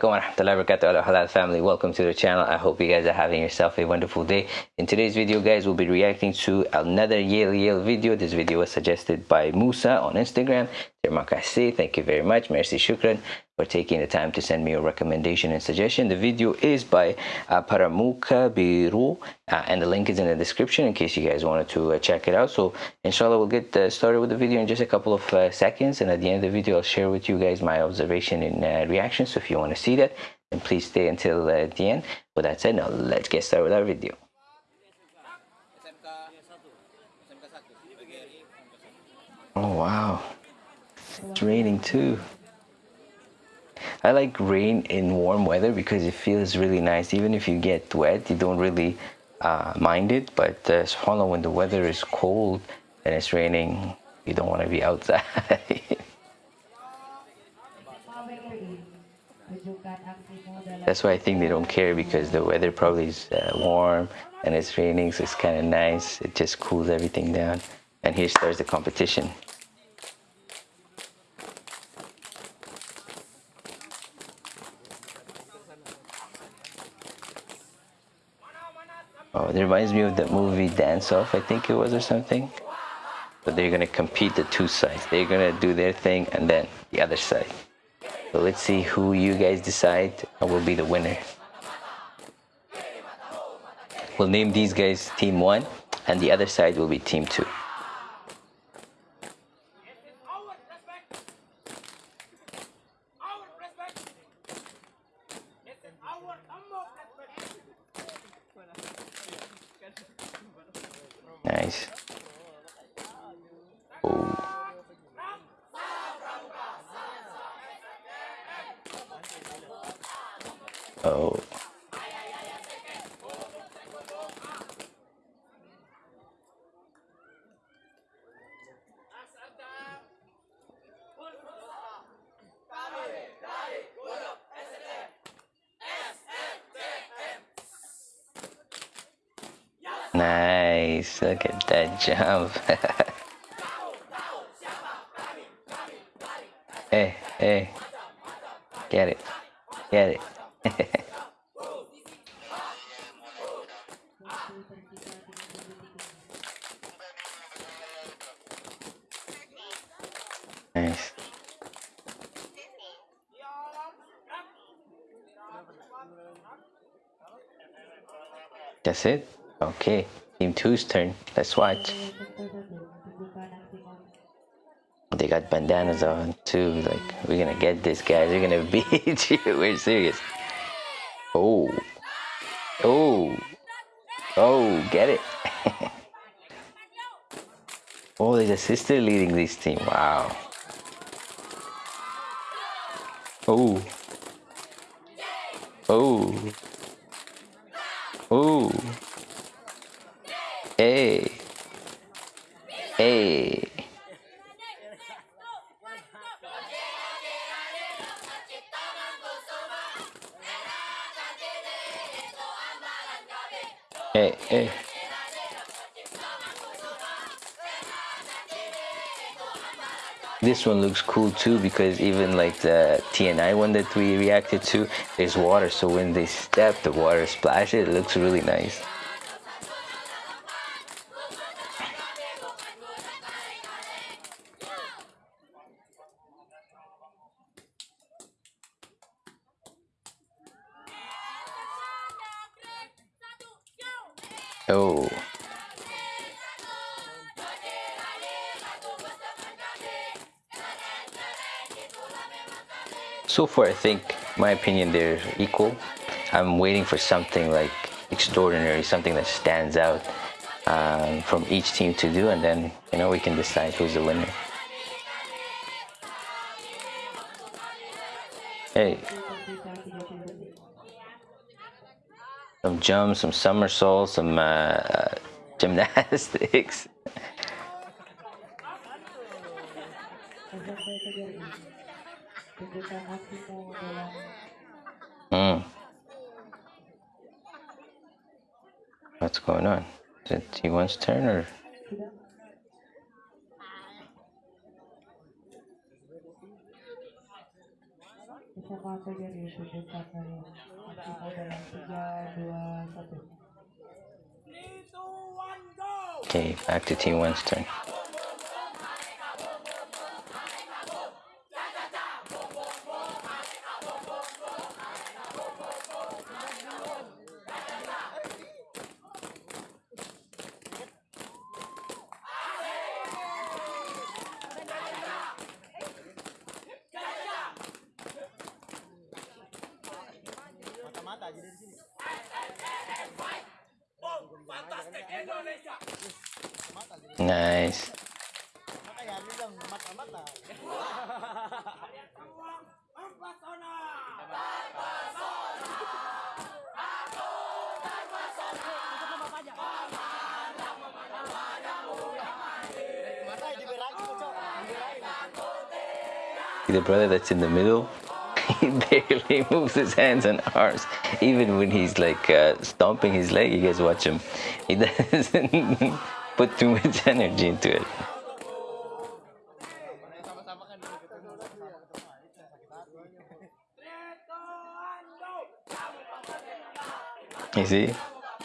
alaikum wa rahmatullahi wa halal family. Welcome to the channel. I hope you guys are having yourself a wonderful day. In today's video guys we'll be reacting to another yel-yel video. This video was suggested by musa on instagram terima kasih thank you very much. Merci shukran for taking the time to send me your recommendation and suggestion. The video is by uh, paramuka biru uh, and the link is in the description in case you guys wanted to uh, check it out. So inshallah we'll get uh, started with the video in just a couple of uh, seconds. And at the end of the video i'll share with you guys my observation and uh, reaction. So if you want to see that then please stay until the end. With that said now let's get started with our video. Oh wow it's raining too. I like rain in warm weather because it feels really nice. Even if you get wet you don't really uh, mind it but uh, subhanAllah when the weather is cold and it's raining you don't want to be outside. That's why I think they don't care because the weather probably is uh, warm and it's raining so it's kind of nice. It just cools everything down. And here starts the competition reminds me of the movie Dance Off, I think it was, or something. But they're gonna compete the two sides. They're gonna do their thing and then the other side. So let's see who you guys decide will be the winner. We'll name these guys Team 1 and the other side will be Team 2. Nice. Nice. Look at that jump. hey, hey. Get it. Get it. nice. That's it? Okay. Team two's turn. Let's watch. They got bandanas on too. Like, we're gonna get this, guys. We're gonna beat you. We're serious. Oh. Oh. Oh, get it. oh, there's a sister leading this team. Wow. Oh. Oh. Oh. Hey. Hey. Hey, hey. This one looks cool too because even like the TNI one that we reacted to, there's water. So when they step, the water splashes. It looks really nice. So far, I think, my opinion, they're equal. I'm waiting for something like extraordinary, something that stands out um, from each team to do, and then, you know, we can decide who's the winner. Hey. Some jumps, some somersaults, some uh, uh, gymnastics. Hmm. What's going on? Is it T1's turn or? Okay, back to team one's turn. Nice. The brother that's in the middle, he barely moves his hands and arms. Even when he's like uh, stomping his leg, you guys watch him. He doesn't put too much energy into it. You see?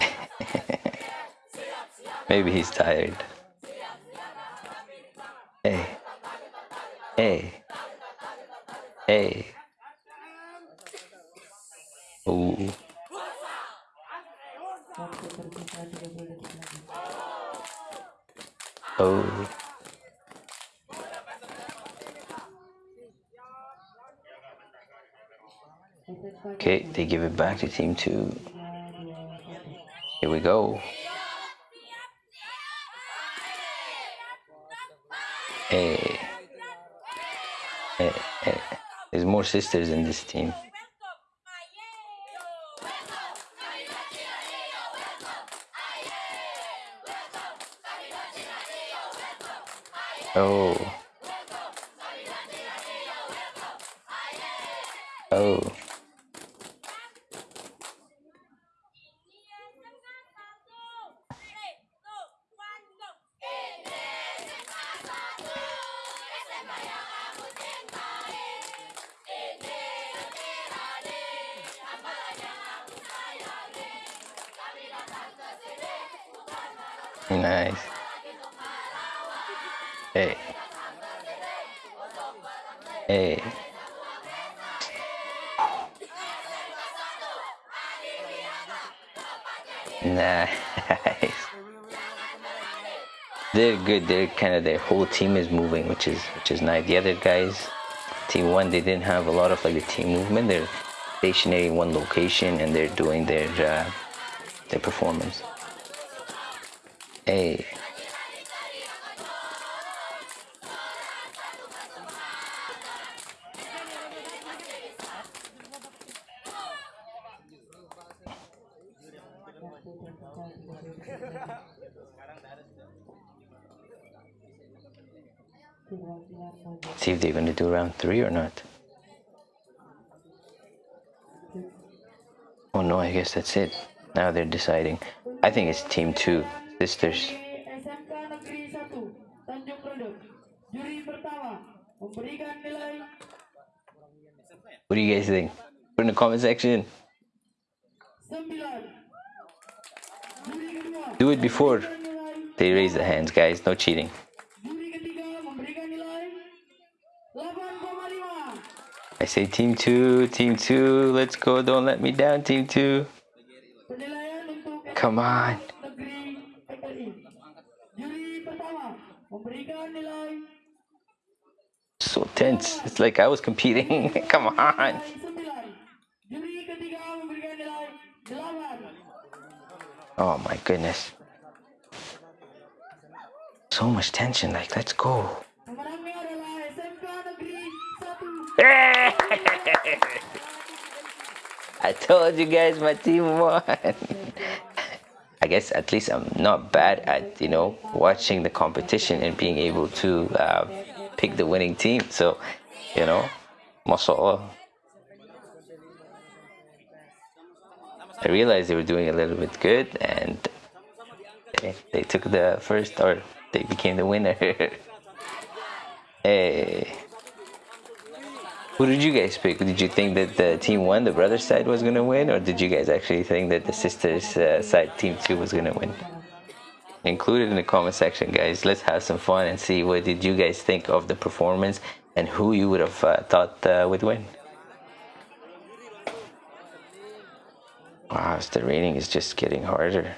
Maybe he's tired. Hey. Hey. Hey. Ooh. Oh. Okay, they give it back to team two. Here we go. Hey. Hey, hey. There's more sisters in this team. Oh. Oh. Nice. Hey. Hey. Nice. They're good. They're kind of their whole team is moving, which is which is nice. The other guys, team one, they didn't have a lot of like the team movement. They're stationary in one location and they're doing their uh, their performance. Hey. See if they're gonna do round three or not. Oh no, I guess that's it. Now they're deciding. I think it's team two, sisters. SMK Negeri 1 Tanjung Priok. Juri pertama memberikan nilai What do you guys think? Put in the comment section. 9. Juri kedua Do it before they raise the hands, guys. No cheating. I say team two, team two. Let's go. Don't let me down, team two. Come on. So tense. It's like I was competing. Come on. nilai 9. Juri ketiga memberikan nilai 8. Oh my goodness. So much tension. Like, let's go. Told you guys my team won. I guess at least I'm not bad at you know watching the competition and being able to uh, pick the winning team. So, you know, mashallah. I realized they were doing a little bit good, and they, they took the first or they became the winner. hey. Who did you guys pick? Did you think that the team one, the brother side, was gonna win, or did you guys actually think that the sisters uh, side, team two, was gonna win? Include it in the comment section, guys. Let's have some fun and see what did you guys think of the performance and who you would have uh, thought uh, would win. Wow, the raining is just getting harder.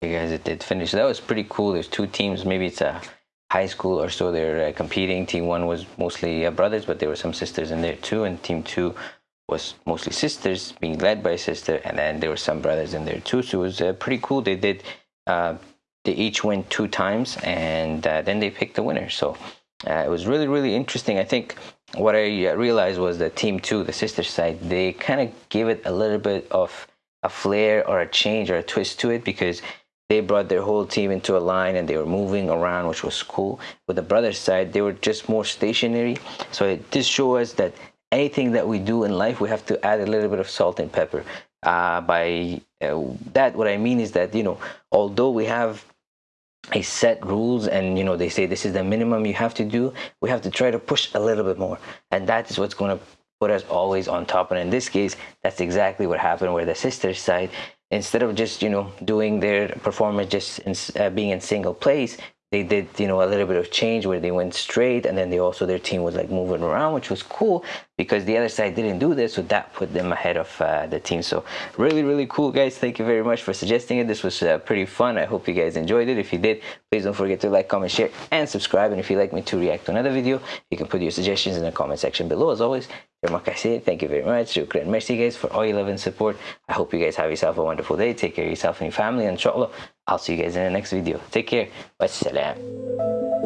Hey guys, it did finish. That was pretty cool. There's two teams. Maybe it's a high school or so. They're uh, competing. Team one was mostly uh, brothers, but there were some sisters in there too. And team two was mostly sisters, being led by a sister, and then there were some brothers in there too. So it was uh, pretty cool. They did. Uh, they each went two times, and uh, then they picked the winner. So uh, it was really, really interesting. I think what I realized was that team two, the sister side, they kind of gave it a little bit of a flair or a change or a twist to it because they brought their whole team into a line and they were moving around, which was cool. With the brothers side, they were just more stationary. So it just shows us that anything that we do in life, we have to add a little bit of salt and pepper. Uh, by uh, that, what I mean is that, you know, although we have a set rules and you know they say this is the minimum you have to do we have to try to push a little bit more and that is what's going to put us always on top and in this case that's exactly what happened where the sisters side instead of just you know doing their performance just in, uh, being in single place they did you know a little bit of change where they went straight and then they also their team was like moving around which was cool because the other side didn't do this so that put them ahead of uh, the team so really really cool guys thank you very much for suggesting it this was uh, pretty fun i hope you guys enjoyed it if you did please don't forget to like comment share and subscribe and if you'd like me to react to another video you can put your suggestions in the comment section below as always Thank you very much. Shukran. Merci guys for all your love and support. I hope you guys have yourself a wonderful day. Take care of yourself and your family. and Inshallah, I'll see you guys in the next video. Take care. Wassalam.